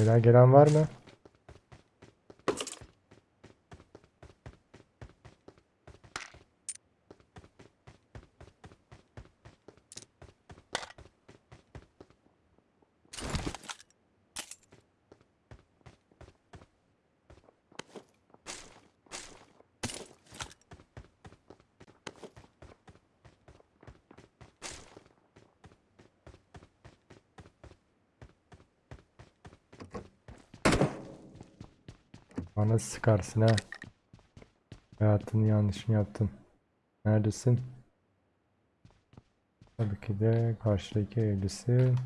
Gelen gelen var mı? Bana sıkarsın ha. Hayatını yanlışını yaptın. Neredesin? Tabii ki de karşıdaki evlisin.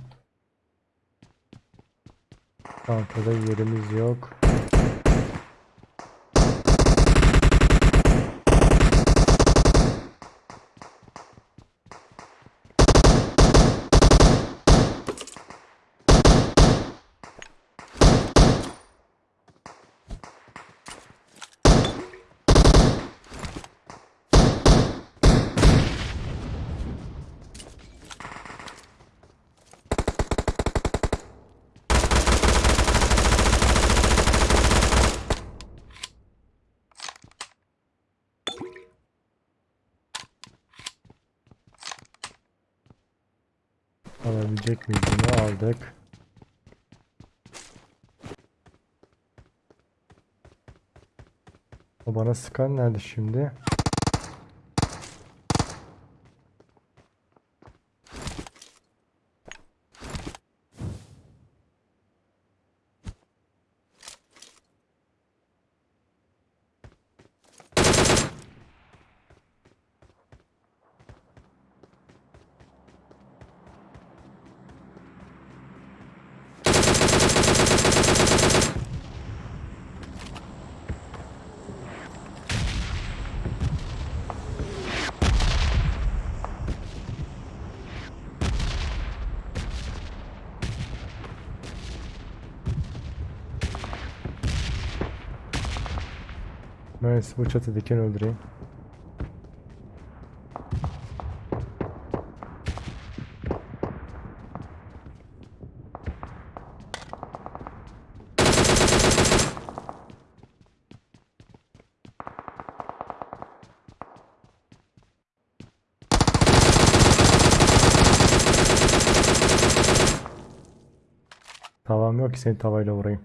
Çantada yerimiz yok. Alabilecek miyiz bunu aldık. O bana sıkan nerede şimdi? Ben bu çatıdakini öldüreyim. Tavam yok ki seni tavayla vurayım.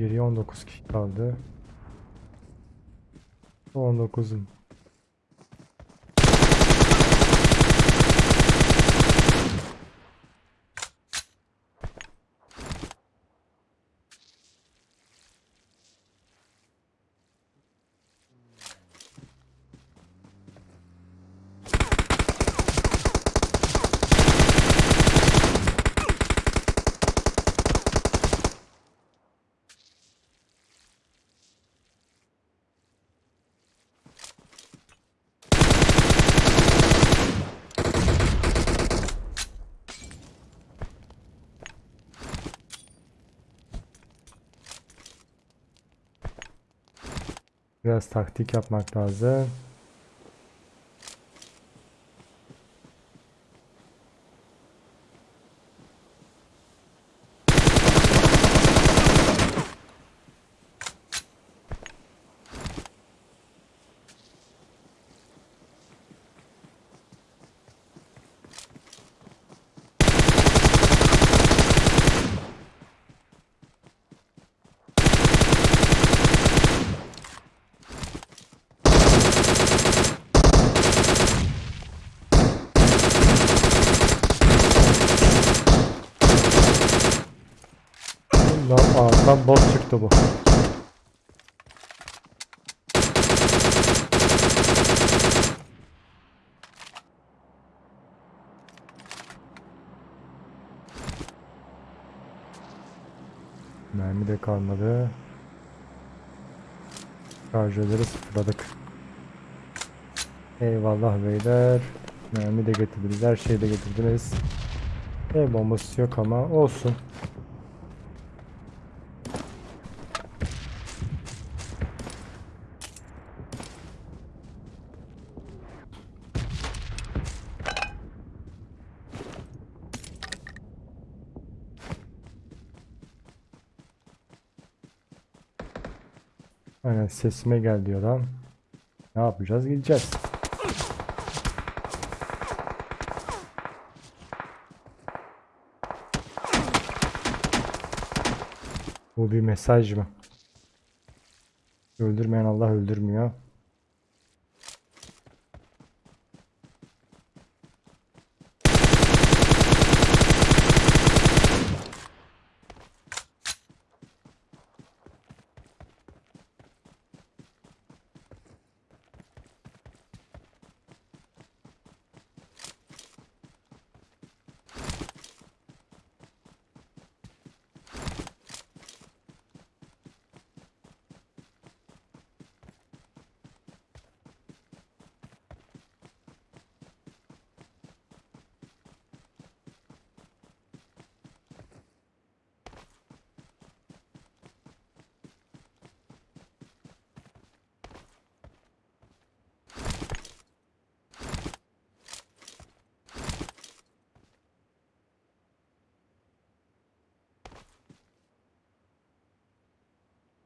Geriye 19 kişi kaldı. 19'un. Biraz taktik yapmak lazım. Tam boss çıktı bu. Mermi de kalmadı. Şarjörleri sıfırladık. Eyvallah beyler. Mermi de getirdiniz. Her şeyi de getirdiniz. El bombası yok ama olsun. Aynen sesime gel diyor lan. Ne yapacağız? Gideceğiz. Bu bir mesaj mı? Öldürmeyen Allah öldürmüyor.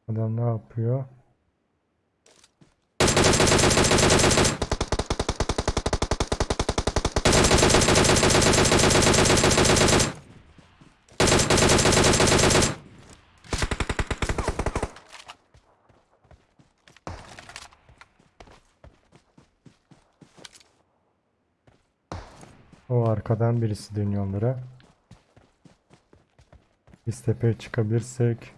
Adam ne yapıyor? O arkadan birisi dönüyor onlara. Biz tepeye çıkabilirsek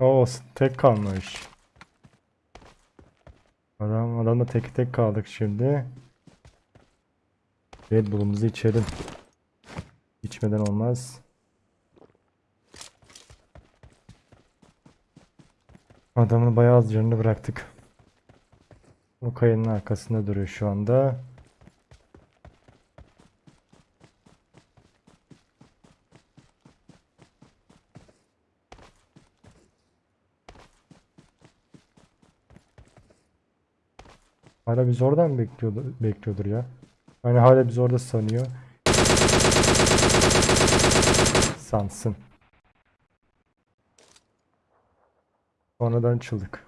O tek kalmış. Adam adamla tek tek kaldık şimdi. Red Bull'umuzu içelim. İçmeden olmaz. Adamın bayağı az canını bıraktık. O kayanın arkasında duruyor şu anda. Hala biz oradan bekliyordur, bekliyordur ya. Hani hala biz orada sanıyor. Sansın. Sonradan çıldık.